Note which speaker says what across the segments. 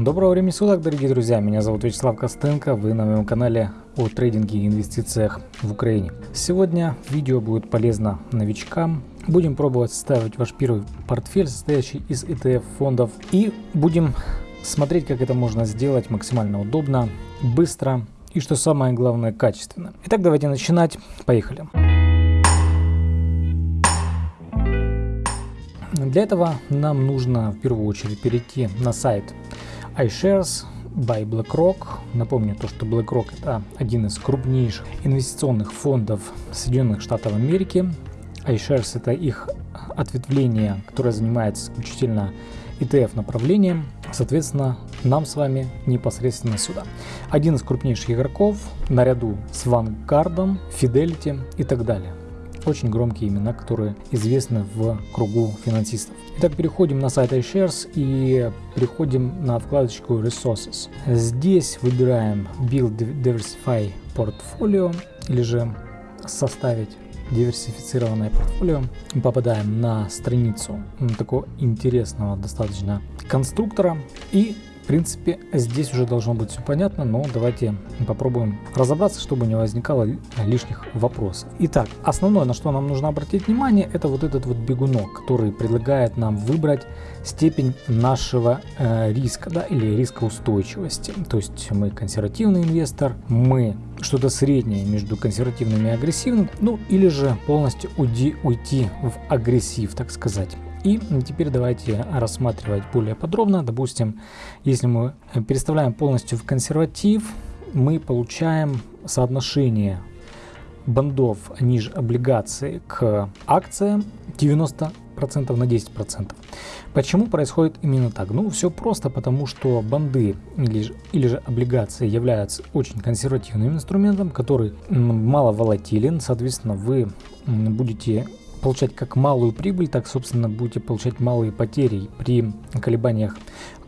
Speaker 1: Доброго времени суток, дорогие друзья! Меня зовут Вячеслав Костенко, вы на моем канале о трейдинге и инвестициях в Украине. Сегодня видео будет полезно новичкам. Будем пробовать составить ваш первый портфель, состоящий из ETF фондов. И будем смотреть, как это можно сделать максимально удобно, быстро и, что самое главное, качественно. Итак, давайте начинать. Поехали! Для этого нам нужно в первую очередь перейти на сайт iShares by BlackRock. Напомню то, что BlackRock это один из крупнейших инвестиционных фондов Соединенных Штатов Америки. iShares это их ответвление, которое занимается исключительно ETF направлением. Соответственно, нам с вами непосредственно сюда. Один из крупнейших игроков наряду с Vanguard, Fidelity и так далее очень громкие имена, которые известны в кругу финансистов. Итак, переходим на сайт iShares и переходим на вкладочку Resources. Здесь выбираем Build Diversify Portfolio или же составить диверсифицированное портфолио. Попадаем на страницу такого интересного достаточно конструктора и в принципе, здесь уже должно быть все понятно, но давайте попробуем разобраться, чтобы не возникало лишних вопросов. Итак, основное, на что нам нужно обратить внимание, это вот этот вот бегунок, который предлагает нам выбрать степень нашего э, риска, да, или риска устойчивости. То есть мы консервативный инвестор, мы что-то среднее между консервативным и агрессивным, ну или же полностью уйти, уйти в агрессив, так сказать. И теперь давайте рассматривать более подробно. Допустим, если мы переставляем полностью в консерватив, мы получаем соотношение бандов ниже облигаций к акциям 90% на 10%. Почему происходит именно так? Ну, все просто, потому что банды или же, или же облигации являются очень консервативным инструментом, который мало волатилен, соответственно, вы будете получать как малую прибыль, так, собственно, будете получать малые потери при колебаниях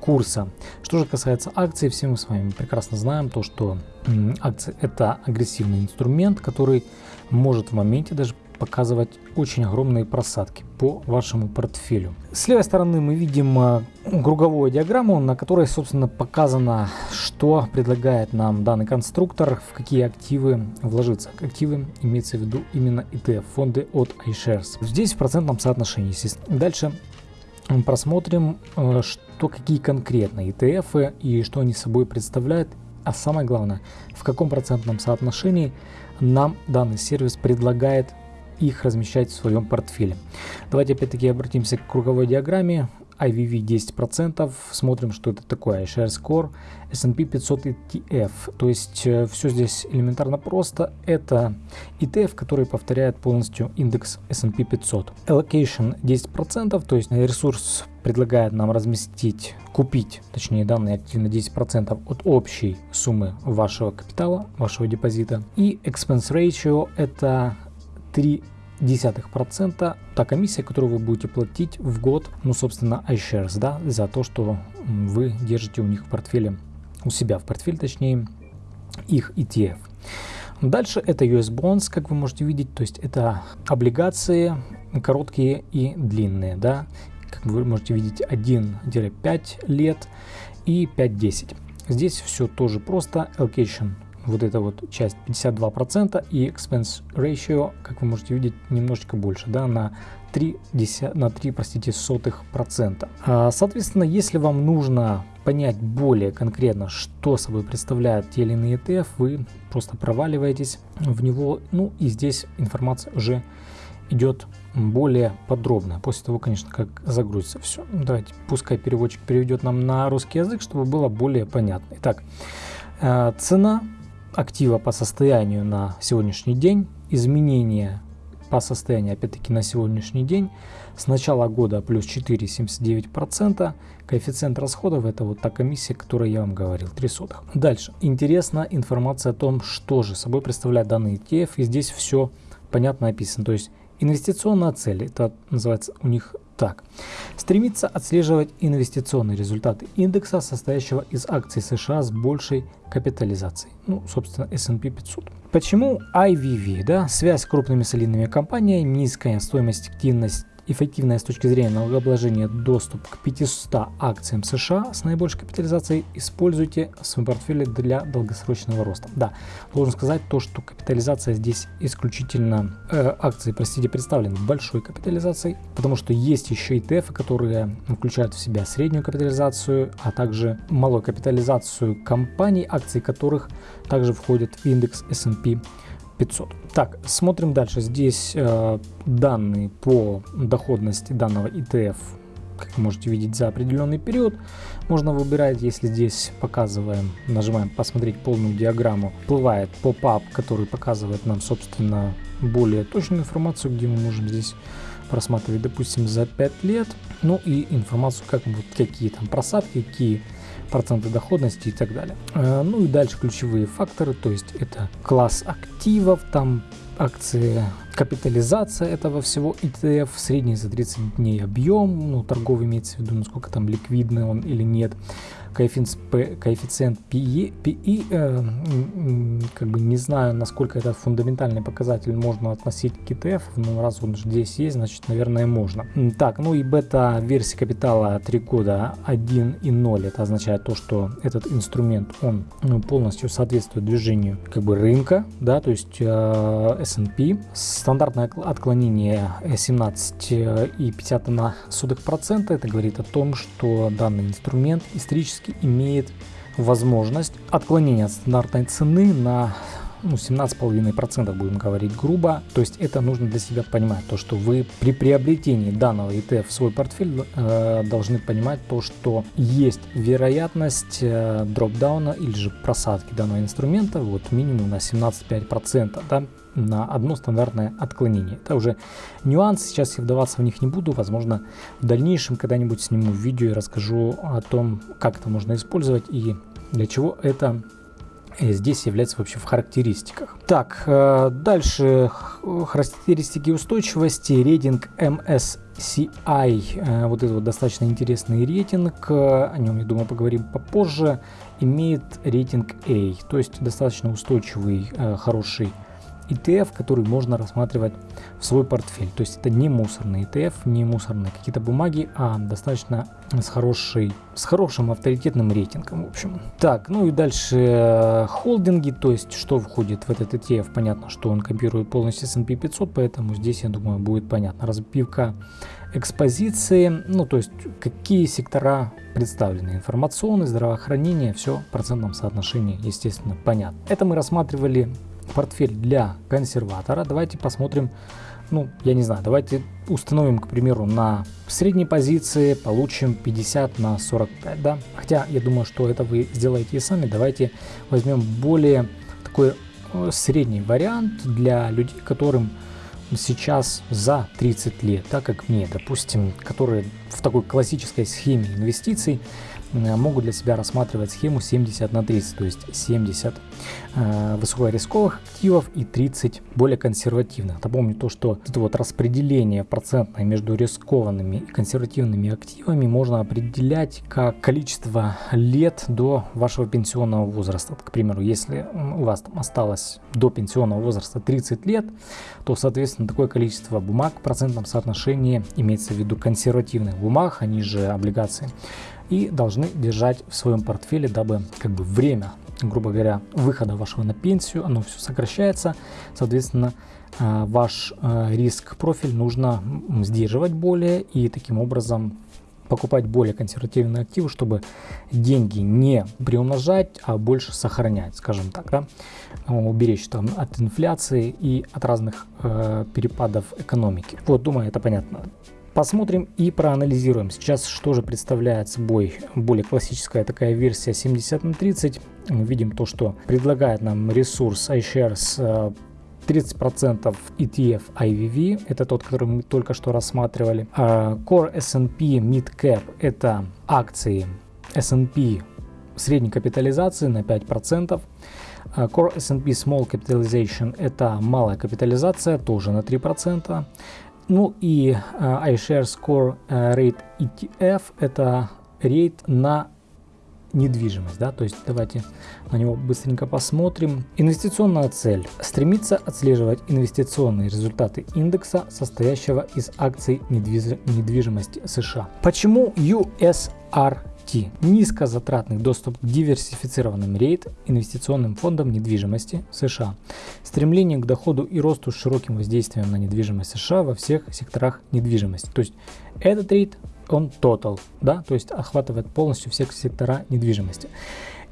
Speaker 1: курса. Что же касается акций, все мы с вами прекрасно знаем то, что акции это агрессивный инструмент, который может в моменте даже показывать очень огромные просадки по вашему портфелю. С левой стороны мы видим а, круговую диаграмму, на которой, собственно, показано, что предлагает нам данный конструктор, в какие активы вложиться. Активы имеется в виду именно ETF, фонды от iShares. Здесь в процентном соотношении, естественно. Дальше просмотрим, а, что какие конкретно ETF и что они собой представляют, а самое главное, в каком процентном соотношении нам данный сервис предлагает их размещать в своем портфеле. Давайте опять-таки обратимся к круговой диаграмме. IVV 10%, смотрим, что это такое, Share Score, S&P 500 ETF, то есть э, все здесь элементарно просто, это ETF, который повторяет полностью индекс S&P 500. Allocation 10%, то есть ресурс предлагает нам разместить, купить, точнее данные активы на 10% от общей суммы вашего капитала, вашего депозита. И Expense Ratio это 3 десятых процента та комиссия, которую вы будете платить в год, ну, собственно, iShares, да, за то, что вы держите у них в портфеле, у себя в портфеле, точнее, их ETF. Дальше это US Bonds, как вы можете видеть, то есть это облигации короткие и длинные, да, как вы можете видеть 1-5 лет и 5-10. Здесь все тоже просто, allocation вот эта вот часть 52% и expense ratio, как вы можете видеть, немножечко больше, да, на 3, 10, на 3 простите, сотых процента. А, соответственно, если вам нужно понять более конкретно, что собой представляет те или иные ETF, вы просто проваливаетесь в него, ну и здесь информация уже идет более подробно, после того, конечно, как загрузится все. Давайте, пускай переводчик переведет нам на русский язык, чтобы было более понятно. Итак, а, цена актива по состоянию на сегодняшний день, изменения по состоянию опять-таки на сегодняшний день с начала года плюс 4,79%, коэффициент расходов это вот та комиссия, которую я вам говорил, 3 сотых. Дальше, интересна информация о том, что же собой представляет данный ETF, и здесь все понятно описано, то есть инвестиционная цель, это называется у них так. Стремится отслеживать инвестиционные результаты индекса, состоящего из акций США с большей капитализацией. Ну, собственно, S&P 500. Почему IVV? Да? Связь с крупными солидными компаниями, низкая стоимость активность эффективная с точки зрения налогообложения доступ к 500 акциям США с наибольшей капитализацией, используйте в своем портфеле для долгосрочного роста. Да, должен сказать то, что капитализация здесь исключительно э, акции, простите, представлены большой капитализацией, потому что есть еще ETF, которые включают в себя среднюю капитализацию, а также малую капитализацию компаний, акции которых также входят в индекс S&P 500. Так, смотрим дальше. Здесь э, данные по доходности данного ETF, как вы можете видеть, за определенный период. Можно выбирать, если здесь показываем, нажимаем посмотреть полную диаграмму, всплывает поп-ап, который показывает нам, собственно, более точную информацию, где мы можем здесь просматривать, допустим, за 5 лет. Ну и информацию, как вот какие там просадки, какие проценты доходности и так далее. Э, ну и дальше ключевые факторы, то есть это класс активов, там акции, капитализация этого всего ETF, средний за 30 дней объем, ну торговый имеется в виду, насколько там ликвидный он или нет, коэффициент, PE, PE э, как бы не знаю, насколько этот фундаментальный показатель можно относить к ETF, но раз он здесь есть, значит, наверное, можно. Так, ну и бета-версия капитала 3 года 1 и 0, это означает то, что этот инструмент, он ну, полностью соответствует движению как бы рынка, да, то есть э, S&P. Стандартное отклонение 17,5%, это говорит о том, что данный инструмент исторически имеет возможность отклонения от стандартной цены на ну, 17,5% будем говорить грубо. То есть это нужно для себя понимать, то что вы при приобретении данного ETF в свой портфель э, должны понимать то, что есть вероятность э, дропдауна или же просадки данного инструмента вот минимум на 17,5%. Да? на одно стандартное отклонение. Это уже нюанс, сейчас я вдаваться в них не буду, возможно в дальнейшем когда-нибудь сниму видео и расскажу о том, как это можно использовать и для чего это здесь является вообще в характеристиках. Так, э, дальше характеристики устойчивости, рейтинг MSCI, э, вот это вот достаточно интересный рейтинг, о нем, я думаю, поговорим попозже, имеет рейтинг A, то есть достаточно устойчивый, хороший ETF, который можно рассматривать в свой портфель. То есть это не мусорный ETF, не мусорные какие-то бумаги, а достаточно с, хорошей, с хорошим авторитетным рейтингом, в общем. Так, ну и дальше э, холдинги, то есть что входит в этот ETF. Понятно, что он копирует полностью S&P 500, поэтому здесь, я думаю, будет понятно. Разбивка экспозиции, ну то есть какие сектора представлены. Информационное, здравоохранение, все в процентном соотношении, естественно, понятно. Это мы рассматривали портфель для консерватора. Давайте посмотрим, ну, я не знаю, давайте установим, к примеру, на средней позиции, получим 50 на 45, да. Хотя, я думаю, что это вы сделаете и сами. Давайте возьмем более такой э, средний вариант для людей, которым сейчас за 30 лет, так как мне, допустим, которые в такой классической схеме инвестиций могут для себя рассматривать схему 70 на 30, то есть 70 э, высокорисковых активов и 30 более консервативных. Напомню то, что это вот распределение процентное между рискованными и консервативными активами можно определять как количество лет до вашего пенсионного возраста. К примеру, если у вас там осталось до пенсионного возраста 30 лет, то, соответственно, такое количество бумаг в процентном соотношении имеется в виду консервативных бумаг, они же облигации, и должны держать в своем портфеле, дабы как бы время, грубо говоря, выхода вашего на пенсию, оно все сокращается, соответственно, а, ваш а, риск профиль нужно сдерживать более и таким образом покупать более консервативные активы, чтобы деньги не приумножать, а больше сохранять, скажем так, да? уберечь там от инфляции и от разных э, перепадов экономики. Вот, думаю, это понятно. Посмотрим и проанализируем сейчас, что же представляет собой более классическая такая версия 70 на 30. Мы видим то, что предлагает нам ресурс iShares 30% ETF IVV, это тот, который мы только что рассматривали. А Core S&P Mid Cap это акции S&P средней капитализации на 5%. А Core S&P Small Capitalization это малая капитализация, тоже на 3%. Ну и uh, iShares Core Rate ETF это рейд на недвижимость. Да? То есть давайте на него быстренько посмотрим. Инвестиционная цель. Стремится отслеживать инвестиционные результаты индекса, состоящего из акций недвижимости США. Почему USR Низкозатратный доступ к диверсифицированным рейд инвестиционным фондам недвижимости США. Стремление к доходу и росту с широким воздействием на недвижимость США во всех секторах недвижимости. То есть этот рейд он total, да, то есть охватывает полностью все сектора недвижимости.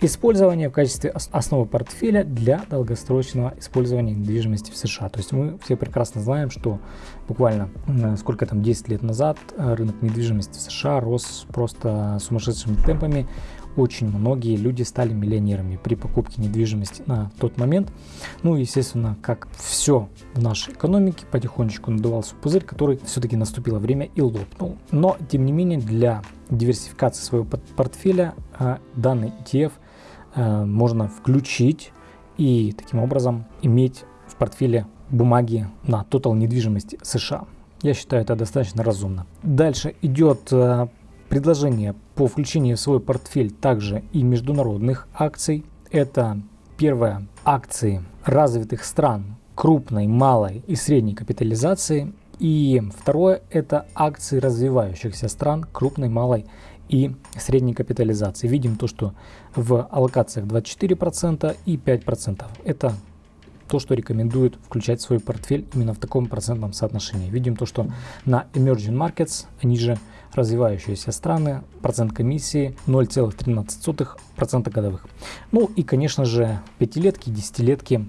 Speaker 1: Использование в качестве основы портфеля для долгосрочного использования недвижимости в США. То есть мы все прекрасно знаем, что буквально сколько там 10 лет назад э, рынок недвижимости в США рос просто сумасшедшими темпами. Очень многие люди стали миллионерами при покупке недвижимости на тот момент. Ну, естественно, как все в нашей экономике, потихонечку надувался пузырь, который все-таки наступило время и лопнул. Но, тем не менее, для диверсификации своего портфеля э, данный ETF – можно включить и таким образом иметь в портфеле бумаги на тотал недвижимости США. Я считаю это достаточно разумно. Дальше идет э, предложение по включению в свой портфель также и международных акций. Это первое акции развитых стран крупной, малой и средней капитализации. И второе это акции развивающихся стран крупной, малой и средней капитализации. Видим то, что в аллокациях 24% и 5%. Это то, что рекомендуют включать свой портфель именно в таком процентном соотношении. Видим то, что на Emerging Markets, они же развивающиеся страны, процент комиссии 0,13% годовых. Ну и, конечно же, пятилетки, десятилетки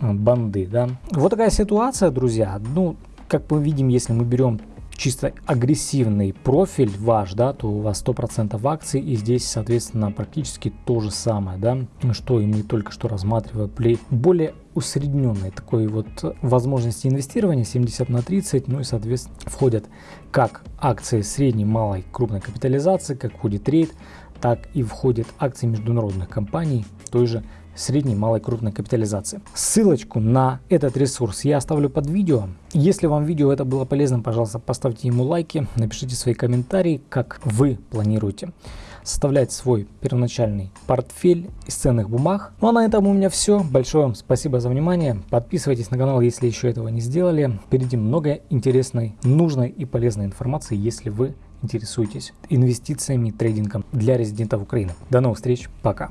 Speaker 1: э, банды. Да? Вот такая ситуация, друзья. Ну, как мы видим, если мы берем чисто агрессивный профиль ваш, да, то у вас 100% акций, и здесь, соответственно, практически то же самое, да, что и мы только что рассматривали. Более усредненной такой вот возможности инвестирования 70 на 30, ну и, соответственно, входят как акции средней, малой, крупной капитализации, как входит трейд, так и входят акции международных компаний той же средней, малой, крупной капитализации. Ссылочку на этот ресурс я оставлю под видео. Если вам видео это было полезным, пожалуйста, поставьте ему лайки, напишите свои комментарии, как вы планируете составлять свой первоначальный портфель из ценных бумаг. Ну а на этом у меня все. Большое вам спасибо за внимание. Подписывайтесь на канал, если еще этого не сделали. Впереди много интересной, нужной и полезной информации, если вы интересуетесь инвестициями, трейдингом для резидентов Украины. До новых встреч, пока!